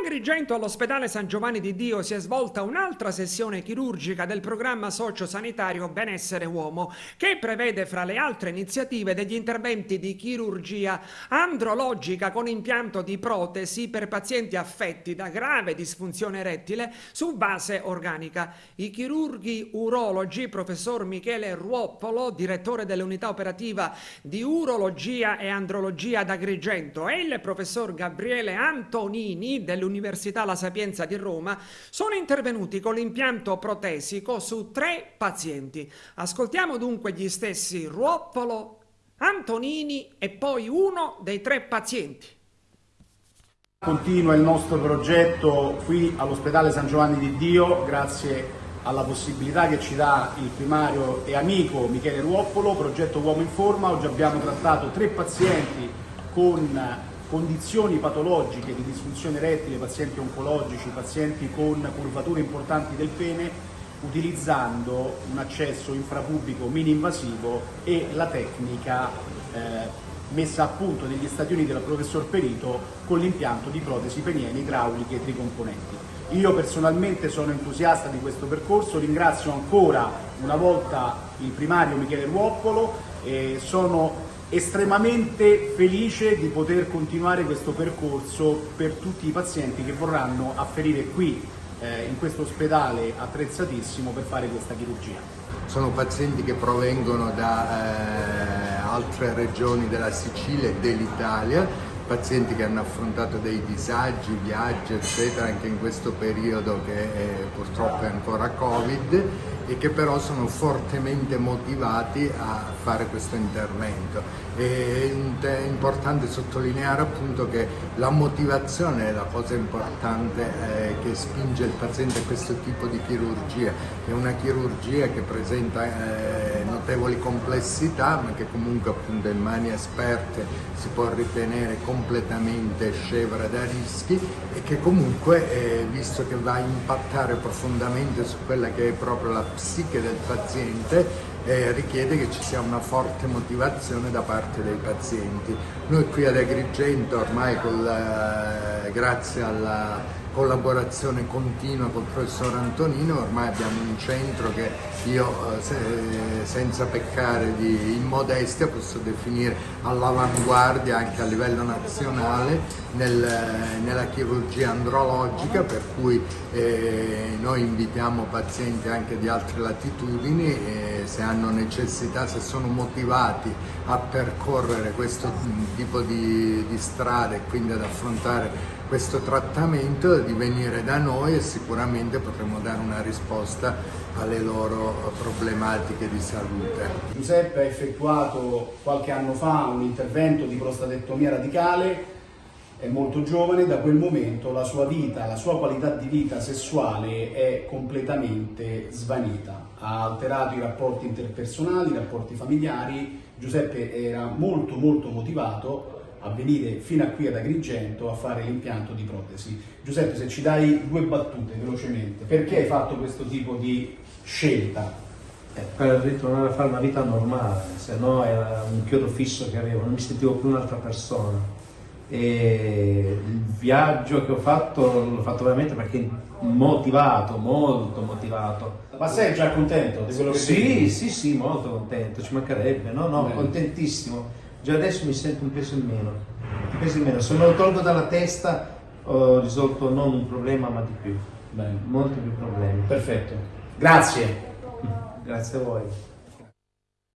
Agrigento all'ospedale San Giovanni di Dio si è svolta un'altra sessione chirurgica del programma sociosanitario Benessere Uomo che prevede fra le altre iniziative degli interventi di chirurgia andrologica con impianto di protesi per pazienti affetti da grave disfunzione erettile su base organica. I chirurghi urologi professor Michele Ruoppolo, direttore dell'unità operativa di urologia e andrologia ad e il professor Gabriele Antonini dell'unità dell'Università La Sapienza di Roma sono intervenuti con l'impianto protesico su tre pazienti. Ascoltiamo dunque gli stessi Ruoppolo, Antonini e poi uno dei tre pazienti. Continua il nostro progetto qui all'ospedale San Giovanni di Dio grazie alla possibilità che ci dà il primario e amico Michele Ruoppolo, progetto Uomo in Forma. Oggi abbiamo trattato tre pazienti con condizioni patologiche di disfunzione erettile, pazienti oncologici, pazienti con curvature importanti del pene, utilizzando un accesso infrapubblico mini-invasivo e la tecnica eh, messa a punto negli Stati Uniti dal professor Perito con l'impianto di protesi peniene idrauliche tricomponenti. Io personalmente sono entusiasta di questo percorso, ringrazio ancora una volta il primario Michele Ruoppolo, e sono estremamente felice di poter continuare questo percorso per tutti i pazienti che vorranno afferire qui eh, in questo ospedale attrezzatissimo per fare questa chirurgia. Sono pazienti che provengono da eh, altre regioni della Sicilia e dell'Italia, pazienti che hanno affrontato dei disagi, viaggi eccetera anche in questo periodo che eh, purtroppo è ancora Covid e che però sono fortemente motivati a fare questo intervento. È importante sottolineare appunto che la motivazione è la cosa importante eh, che spinge il paziente a questo tipo di chirurgia. È una chirurgia che presenta eh, notevoli complessità ma che comunque appunto in mani esperte si può ritenere completamente scevra da rischi e che comunque eh, visto che va a impattare profondamente su quella che è proprio la psiche del paziente eh, richiede che ci sia una forte motivazione da parte dei pazienti. Noi qui ad Agrigento ormai eh, grazie alla collaborazione continua col professor Antonino, ormai abbiamo un centro che io eh, se, senza peccare di immodestia posso definire all'avanguardia anche a livello nazionale nel, nella chirurgia andrologica per cui eh, noi invitiamo pazienti anche di altre latitudini e se hanno necessità, se sono motivati a percorrere questo tipo di, di strade e quindi ad affrontare questo trattamento di venire da noi e sicuramente potremo dare una risposta alle loro problematiche di salute. Giuseppe ha effettuato qualche anno fa un intervento di prostatectomia radicale, è molto giovane, da quel momento la sua vita, la sua qualità di vita sessuale è completamente svanita. Ha alterato i rapporti interpersonali, i rapporti familiari, Giuseppe era molto molto motivato a venire fino a qui ad Agrigento a fare l'impianto di protesi. Giuseppe, se ci dai due battute velocemente, perché hai fatto questo tipo di scelta? Per ritornare a fare una vita normale, se no era un chiodo fisso che avevo, non mi sentivo più un'altra persona. E il viaggio che ho fatto l'ho fatto veramente perché motivato, molto motivato. Ma sei già contento di quello che Sì, vedi? sì, sì, molto contento, ci mancherebbe, no, no, Bene. contentissimo già adesso mi sento un peso in meno, un peso in meno. Se me lo tolgo dalla testa ho risolto non un problema ma di più, Bene. molti più problemi. Perfetto, grazie. Grazie a voi.